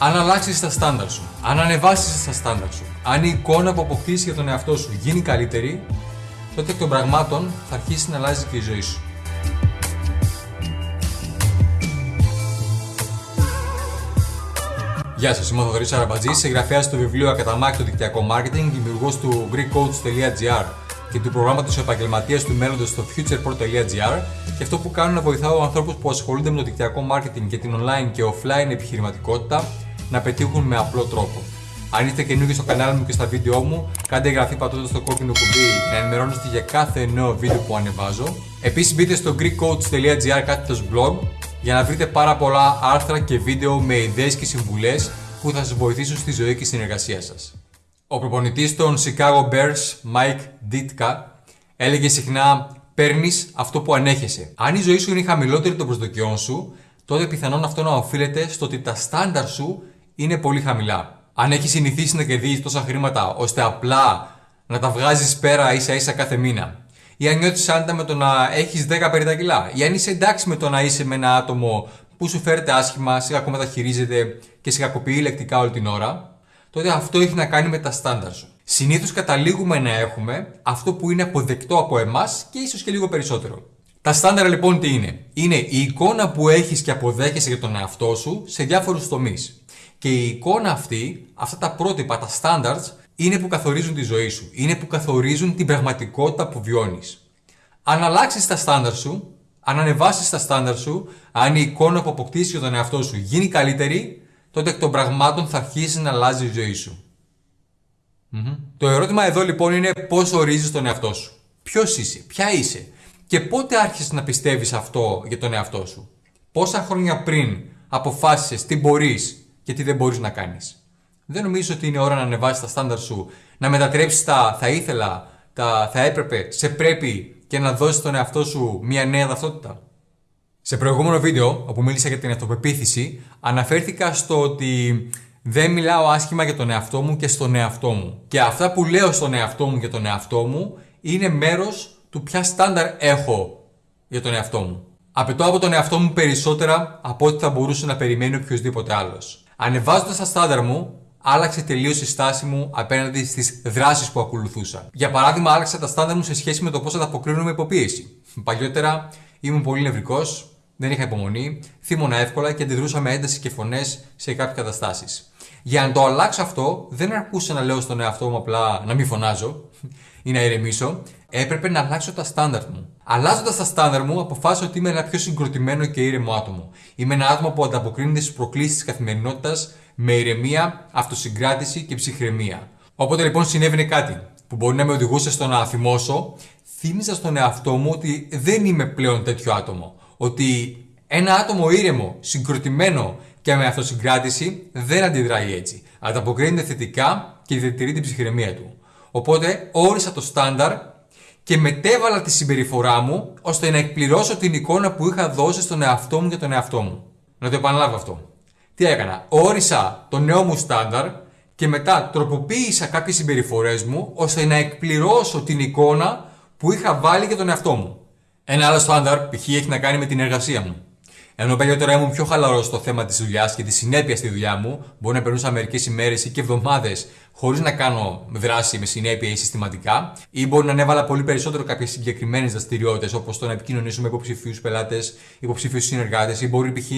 Αν αλλάξεις τα στάνταρ σου, αν ανεβάσεις τα στάνταρ σου, αν η εικόνα που αποκτήσεις για τον εαυτό σου γίνει καλύτερη, τότε εκ των πραγμάτων θα αρχίσει να αλλάζει και η ζωή σου. Γεια σας, είμαι ο Θοδωρής Αραμπατζή, συγγραφέας του βιβλίου Ακαταμάχητο Δικτυακό Marketing, δημιουργός του GreekCoach.gr και του προγράμματος Επαγγελματίας του Μέλλοντος στο futurepro.gr και αυτό που κάνω είναι να βοηθάω ανθρώπους που ασχολούνται με το δικτυακό marketing και την online και offline επιχειρηματικότητα να πετύχουν με απλό τρόπο. Αν είστε καινούργιοι στο κανάλι μου και στα βίντεο μου, κάντε εγγραφή πατώντας το κόκκινο κουμπί για να ενημερώνεστε για κάθε νέο βίντεο που ανεβάζω. Επίσης μπείτε στο greekcoach.gr κάθετος blog για να βρείτε πάρα πολλά άρθρα και βίντεο με ιδέες και συμβουλές που θα σας βοηθήσουν στη ζωή και στην εργασία σας. Ο προπονητής των Chicago Bears, Mike Ditka, έλεγε συχνά «Παίρνεις αυτό που ανέχεσαι». Αν η ζωή σου είναι χαμηλότερη των προσδοκιών σου, τότε πιθανόν αυτό να οφείλεται στο ότι τα στάνταρ σου είναι πολύ χαμηλά. Αν έχεις συνηθίσει να κερδίζεις τόσα χρήματα ώστε απλά να τα βγάζεις πέρα ίσα ίσα κάθε μήνα, ή αν νιώθεις άνετα με το να έχεις 10 περί τα κιλά, ή αν είσαι εντάξει με το να είσαι με ένα άτομο που σου φέρεται άσχημα, σε κακομεταχειρίζεται και σε κακοποιεί λεκτικά όλη την ώρα, τότε αυτό έχει να κάνει με τα στάνταρ σου. Συνήθως καταλήγουμε να έχουμε αυτό που είναι αποδεκτό από εμάς και ίσως και λίγο περισσότερο. Τα στάνταρ λοιπόν τι είναι; Είναι η εικόνα που έχεις και αποδέχεσαι για τον εαυτό σου σε διάφορους τομείς. Και η εικόνα αυτή, αυτά τα πρότυπα, τα standards, είναι που καθορίζουν τη ζωή σου. Είναι που καθορίζουν την πραγματικότητα που βιώνεις. Αν αλλάξεις τα στάνταρ σου, αν ανεβάσεις τα στάνταρ σου, αν η εικόνα που αποκτήσεις για τον εαυτό σου γίνει καλύτερη, τότε εκ των πραγμάτων θα αρχίσει να αλλάζει η ζωή σου. Το ερώτημα εδώ λοιπόν είναι πώς ορίζεις τον εαυτό σου. Ποιος είσαι, ποια είσαι και πότε άρχισες να πιστεύεις αυτό για τον εαυτό σου. Πόσα χρόνια πριν αποφάσισες τι μπορείς και τι δεν μπορείς να κάνεις. Δεν νομίζω ότι είναι ώρα να ανεβάσεις τα στάνταρ σου, να μετατρέψεις τα θα ήθελα, τα θα έπρεπε, σε πρέπει και να δώσεις τον εαυτό σου μια νέα ταυτότητα. Σε προηγούμενο βίντεο, όπου μίλησα για την αυτοπεποίθηση, αναφέρθηκα στο ότι δεν μιλάω άσχημα για τον εαυτό μου και στον εαυτό μου. Και αυτά που λέω στον εαυτό μου και τον εαυτό μου είναι μέρος του ποια στάνταρ έχω για τον εαυτό μου. Απαιτώ από τον εαυτό μου περισσότερα από ό,τι θα μπορούσε να περιμένει οποιοδήποτε άλλος. Ανεβάζοντας τα στάνταρ μου, άλλαξε τελείως η στάση μου απέναντι στις δράσεις που ακολουθούσα. Για παράδειγμα, άλλαξα τα στάνταρ μου σε σχέση με το πώς ανταποκρίνω με υποπίεση. Παλιότερα ήμουν πολύ νευρικός, δεν είχα υπομονή, θύμωνα εύκολα και αντιδρούσα με ένταση και φωνές σε κάποιες καταστάσεις. Για να το αλλάξω αυτό, δεν αρκούσε να λέω στον εαυτό μου απλά να μην φωνάζω ή να ηρεμήσω, έπρεπε να αλλάξω τα στάνταρ μου. Αλλάζοντας τα στάνταρ μου, αποφάσισα ότι είμαι ένα πιο συγκροτημένο και ήρεμο άτομο. Είμαι ένα άτομο που ανταποκρίνεται στις προκλήσεις της καθημερινότητας με ηρεμία, αυτοσυγκράτηση και ψυχραιμία. Όποτε λοιπόν συνέβαινε κάτι που μπορεί να με οδηγούσε στο να θυμώσω, θύμιζα στον εαυτό μου ότι δεν είμαι πλέον τέτοιο άτομο. Ότι ένα άτομο ήρεμο, συγκροτημένο και με αυτοσυγκράτηση δεν αντιδράει έτσι. Ανταποκρίνεται θετικά και διατηρεί την ψυχραιμία του. Οπότε όρισα το στάνταρ και μετέβαλα τη συμπεριφορά μου ώστε να εκπληρώσω την εικόνα που είχα δώσει στον εαυτό μου και τον εαυτό μου. Να το επαναλάβω αυτό. Τι έκανα, όρισα το νέο μου στάνταρ και μετά τροποποίησα κάποιες συμπεριφορές μου ώστε να εκπληρώσω την εικόνα που είχα βάλει για τον εαυτό μου. Ένα άλλο στάνταρ π.χ. έχει να κάνει με την εργασία μου. Ενώ παλιότερα ήμουν πιο χαλαρός στο θέμα της δουλειάς και της συνέπειας στη δουλειά μου, μπορεί να περνούσα μερικές ημέρες ή και εβδομάδες χωρίς να κάνω δράση με συνέπεια ή συστηματικά, ή μπορεί να ανέβαλα πολύ περισσότερο κάποιες συγκεκριμένες δραστηριότητες όπως το να επικοινωνήσω με υποψηφίους πελάτες, υποψηφίους συνεργάτες, ή μπορεί π.χ.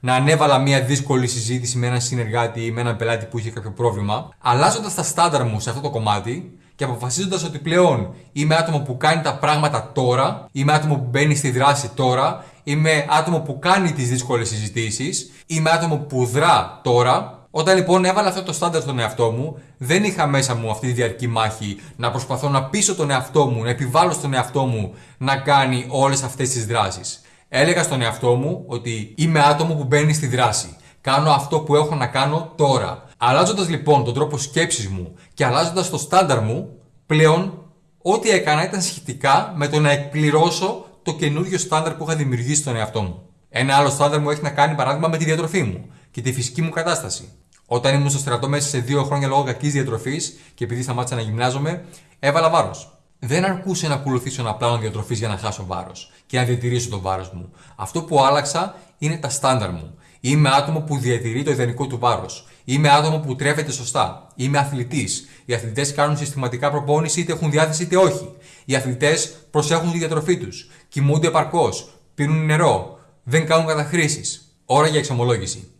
να ανέβαλα μια δύσκολη συζήτηση με έναν συνεργάτη ή με έναν πελάτη που είχε κάποιο πρόβλημα. Αλλάζοντας τα στάνταρ μου σε αυτό το κομμάτι, και αποφασίζοντας ότι πλέον είμαι άτομο που κάνει τα πράγματα τώρα, είμαι άτομο που μπαίνει στη δράση τώρα, είμαι άτομο που κάνει τις δύσκολες συζητήσεις, είμαι άτομο που δρά τώρα. Όταν λοιπόν έβαλα αυτό το στάνταρ στον εαυτό μου, δεν είχα μέσα μου αυτή τη διαρκή μάχη να προσπαθώ να πείσω τον εαυτό μου, να επιβάλλω στον εαυτό μου να κάνει όλες αυτές τις δράσεις. Έλεγα στον εαυτό μου ότι είμαι άτομο που μπαίνει στη δράση. Κάνω αυτό που έχω να κάνω τώρα. Αλλάζοντας λοιπόν τον τρόπο σκέψης μου και αλλάζοντας το στάνταρ μου, πλέον ό,τι έκανα ήταν σχετικά με το να εκπληρώσω το καινούριο στάνταρ που είχα δημιουργήσει στον εαυτό μου. Ένα άλλο στάνταρ μου έχει να κάνει παράδειγμα με τη διατροφή μου και τη φυσική μου κατάσταση. Όταν ήμουν στο στρατό μέσα σε δύο χρόνια λόγω κακής διατροφής και επειδή σταμάτησα να γυμνάζομαι, έβαλα βάρος. Δεν αρκούσε να ακολουθήσω ένα πλάνο διατροφής για να χάσω βάρος και να διατηρήσω το βάρος μου. Αυτό που άλλαξα είναι τα στάνταρ μου. Είμαι άτομο που διατηρεί το ιδανικό του βάρος. Είμαι άτομο που τρέφεται σωστά. Είμαι αθλητής. Οι αθλητές κάνουν συστηματικά προπόνηση είτε έχουν διάθεση είτε όχι. Οι αθλητές προσέχουν τη διατροφή τους. Κοιμούνται επαρκώς. Πίνουν νερό. Δεν κάνουν καταχρήσεις. Ώρα για εξομολόγηση.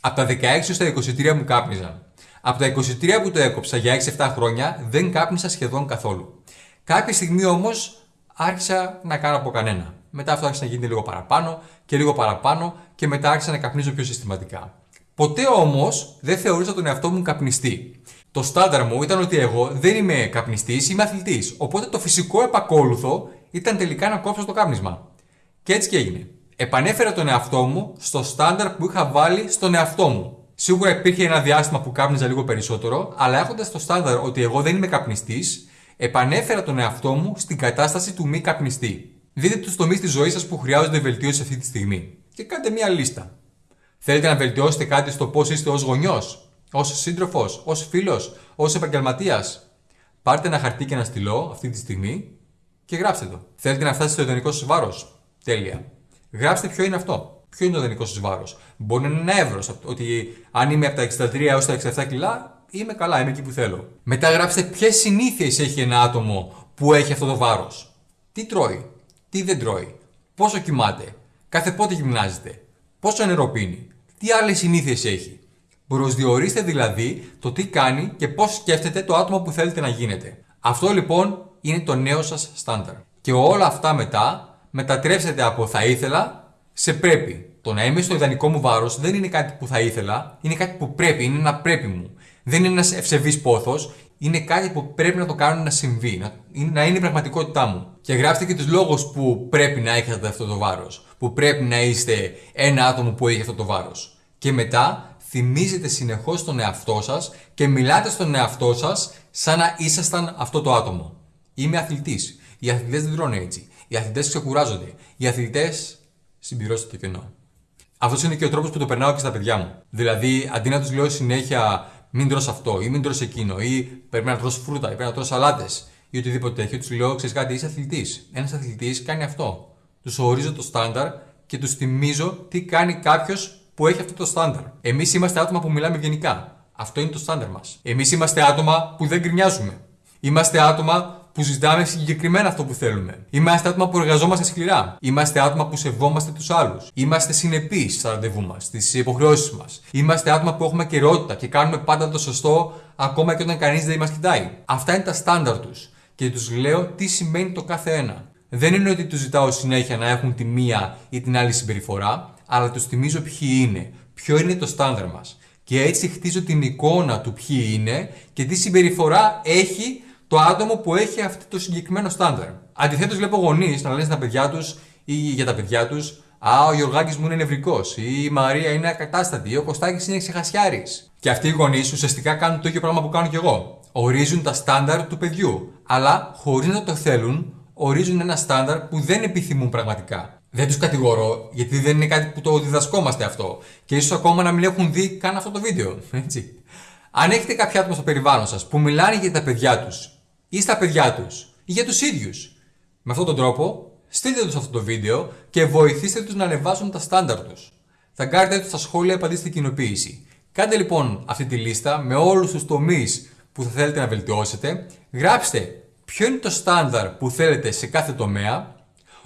Από τα 16 στα 23 μου κάπνιζα. Από τα 23 που το έκοψα για 6-7 χρόνια δεν κάπνισα σχεδόν καθόλου. Κάποια στιγμή όμως άρχισα να κάνω από κανένα. Μετά αυτό άρχισε να γίνεται λίγο παραπάνω και λίγο παραπάνω και μετά άρχισα να καπνίζω πιο συστηματικά. Ποτέ όμως δεν θεωρούσα τον εαυτό μου καπνιστή. Το στάνταρ μου ήταν ότι εγώ δεν είμαι καπνιστής, είμαι αθλητής. Οπότε το φυσικό επακόλουθο ήταν τελικά να κόψω το κάπνισμα. Και έτσι και έγινε. Επανέφερα τον εαυτό μου στο στάνταρ που είχα βάλει στον εαυτό μου. Σίγουρα υπήρχε ένα διάστημα που κάπνιζα λίγο περισσότερο, αλλά έχοντας το στάνταρ ότι εγώ δεν είμαι καπνιστής, επανέφερα τον εαυτό μου στην κατάσταση του μη καπνιστή. Δείτε τους τομείς της ζωής σας που χρειάζονται βελτίωση αυτή τη στιγμή και κάντε μία λίστα. Θέλετε να βελτιώσετε κάτι στο πώς είστε ως γονιός, ως σύντροφος, ως φίλος, ως επαγγελματίας; Πάρτε ένα χαρτί και ένα στυλό αυτή τη στιγμή και γράψτε το. Θέλετε να φτάσετε στο ιδανικό σας βάρος. Τέλεια. Γράψτε ποιο είναι αυτό. Ποιο είναι το ιδανικό σας βάρος. Μπορεί να είναι ένα εύρος. Ότι αν είμαι από τα 63 έως τα 67 κιλά, είμαι καλά, είμαι εκεί που θέλω. Μετά γράψτε ποιες συνήθειες έχει ένα άτομο που έχει αυτό το βάρος. Τι τρώει, τι δεν τρώει, πόσο κοιμάται, κάθε πότε γυμνάζεται, πόσο νερό πίνει, τι άλλες συνήθειες έχει. Προσδιορίστε δηλαδή το τι κάνει και πώς σκέφτεται το άτομο που θέλετε να γίνετε. Αυτό λοιπόν είναι το νέο σας στάνταρ. Και όλα αυτά μετά μετατρέψετε από θα ήθελα σε πρέπει. Το να είμαι στο ιδανικό μου βάρος δεν είναι κάτι που θα ήθελα, είναι κάτι που πρέπει, είναι ένα πρέπει μου. Δεν είναι ένας ευσεβής πόθος, είναι κάτι που πρέπει να το κάνω να συμβεί, να, να είναι η πραγματικότητά μου. Και γράψτε και τους λόγους που πρέπει να έχετε αυτό το βάρος, που πρέπει να είστε ένα άτομο που έχει αυτό το βάρος. Και μετά θυμίζετε συνεχώς τον εαυτό σας και μιλάτε στον εαυτό σας σαν να ήσασταν αυτό το άτομο. Είμαι αθλητής. Οι αθλητές δεν τρώνε έτσι. Οι αθλητές ξεκουράζονται. Οι αθλητές συμπληρώσουν το κενό. Αυτός είναι και ο τρόπος που το περνάω και στα παιδιά μου. Δηλαδή, αντί να τους λέω συνέχεια μην τρως αυτό ή μην τρως εκείνο ή πρέπει να τρως φρούτα ή πρέπει να τρως σαλάτες ή οτιδήποτε τέτοιο, τους λέω: Ξέρεις κάτι, είσαι αθλητής. Ένας αθλητής κάνει αυτό. Τους ορίζω το στάνταρ και τους θυμίζω τι κάνει κάποιος που έχει αυτό το στάνταρ. Εμείς είμαστε άτομα που μιλάμε γενικά. Αυτό είναι το στάνταρ μας. Εμείς είμαστε άτομα που δεν γκρινιάζουμε. Είμαστε άτομα που συζητάμε συγκεκριμένα αυτό που θέλουμε. Είμαστε άτομα που εργαζόμαστε σκληρά. Είμαστε άτομα που σεβόμαστε τους άλλους. Είμαστε συνεπείς στα ραντεβού μας, στις υποχρεώσεις μας. Είμαστε άτομα που έχουμε καιρότητα και κάνουμε πάντα το σωστό ακόμα και όταν κανείς δεν μας κοιτάει. Αυτά είναι τα στάνταρ τους. Και τους λέω τι σημαίνει το κάθε ένα. Δεν είναι ότι τους ζητάω συνέχεια να έχουν τη μία ή την άλλη συμπεριφορά, αλλά τους θυμίζω ποιοι είναι, ποιο είναι το στάνταρ μας. Και έτσι χτίζω την εικόνα του ποιοι είναι και τι συμπεριφορά έχει το άτομο που έχει αυτό το συγκεκριμένο στάνταρ. Αντιθέτως, βλέπω γονείς να λένε στα παιδιά τους ή για τα παιδιά τους Α, ο Γιωργάκης μου είναι νευρικός, ή η Μαρία είναι ακατάστατη, ή ο Κωστάκης είναι ξεχασιάρης. Και αυτοί οι γονείς ουσιαστικά κάνουν το ίδιο πράγμα που κάνω κι εγώ. Ορίζουν τα στάνταρ του παιδιού, αλλά χωρίς να το θέλουν, ορίζουν ένα στάνταρ που δεν επιθυμούν πραγματικά. Δεν τους κατηγορώ, γιατί δεν είναι κάτι που το διδασκόμαστε αυτό. Και ίσως ακόμα να μην έχουν δει καν αυτό το βίντεο. Έτσι. Αν έχετε κάποια άτομα στο περιβάλλον σας που μιλάνε για τα παιδιά τους ή στα παιδιά τους ή για τους ίδιους. Με αυτόν τον τρόπο, στείλτε τους αυτό το βίντεο και βοηθήστε τους να ανεβάσουν τα στάνταρ τους. Θα κάνετε τους στα σχόλια, απαντήστε κοινοποίηση. Κάντε λοιπόν αυτή τη λίστα με όλους τους τομείς που θα θέλετε να βελτιώσετε. Γράψτε ποιο είναι το στάνταρ που θέλετε σε κάθε τομέα.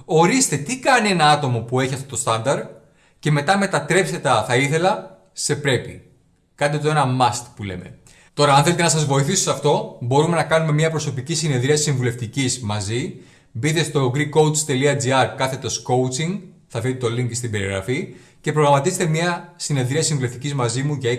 Ορίστε τι κάνει ένα άτομο που έχει αυτό το στάνταρ και μετά μετατρέψτε τα θα ήθελα σε πρέπει. Κάντε το ένα must που λέμε. Τώρα, αν θέλετε να σας βοηθήσω σε αυτό, μπορούμε να κάνουμε μια προσωπική συνεδρία συμβουλευτικής μαζί. Μπείτε στο greekcoach.gr κάθετος coaching, θα βρείτε το link στην περιγραφή και προγραμματίστε μια συνεδρία συμβουλευτικής μαζί μου για 20,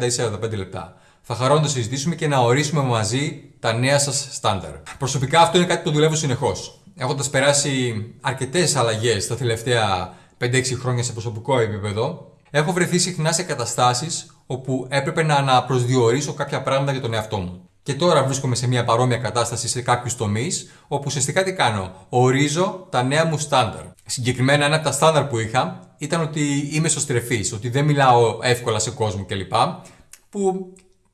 30 ή 45 λεπτά. Θα χαρώ να το συζητήσουμε και να ορίσουμε μαζί τα νέα σας στάνταρ. Προσωπικά αυτό είναι κάτι που δουλεύω συνεχώς. Έχοντας περάσει αρκετές αλλαγές τα τελευταία 5-6 χρόνια σε προσωπικό επίπεδο, έχω βρεθεί συχνά σε καταστάσεις όπου έπρεπε να αναπροσδιορίσω κάποια πράγματα για τον εαυτό μου. Και τώρα βρίσκομαι σε μια παρόμοια κατάσταση σε κάποιους τομείς, όπου ουσιαστικά τι κάνω, ορίζω τα νέα μου στάνταρ. Συγκεκριμένα, ένα από τα στάνταρ που είχα ήταν ότι είμαι σωστρεφής, ότι δεν μιλάω εύκολα σε κόσμο κλπ. Που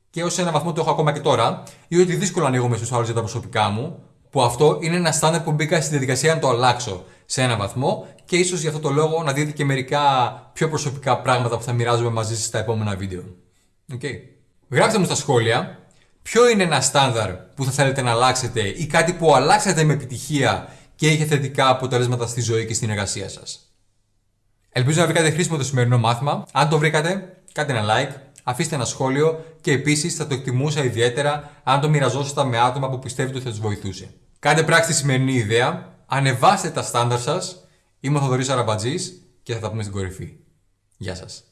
και ως ένα βαθμό το έχω ακόμα και τώρα, ή ότι δύσκολο ανοίγομαι στους άλλους για τα προσωπικά μου, που αυτό είναι ένα στάνταρ που μπήκα στη διαδικασία να το αλλάξω. Σε ένα βαθμό και ίσως για αυτό το λόγο να δείτε και μερικά πιο προσωπικά πράγματα που θα μοιράζομαι μαζί σας στα επόμενα βίντεο. Okay. Γράψτε μου στα σχόλια ποιο είναι ένα στάνταρ που θα θέλετε να αλλάξετε ή κάτι που αλλάξατε με επιτυχία και είχε θετικά αποτελέσματα στη ζωή και στην εργασία σας. Ελπίζω να βρήκατε χρήσιμο το σημερινό μάθημα. Αν το βρήκατε, κάντε ένα like, αφήστε ένα σχόλιο και επίσης θα το εκτιμούσα ιδιαίτερα αν το μοιραζόσασταν με άτομα που πιστεύετε ότι θα τους βοηθούσε. Κάντε πράξη τη σημερινή ιδέα, ανεβάστε τα στάνταρ σας. Είμαι ο Θοδωρής Αραμπατζής και θα τα πούμε στην κορυφή. Γεια σας.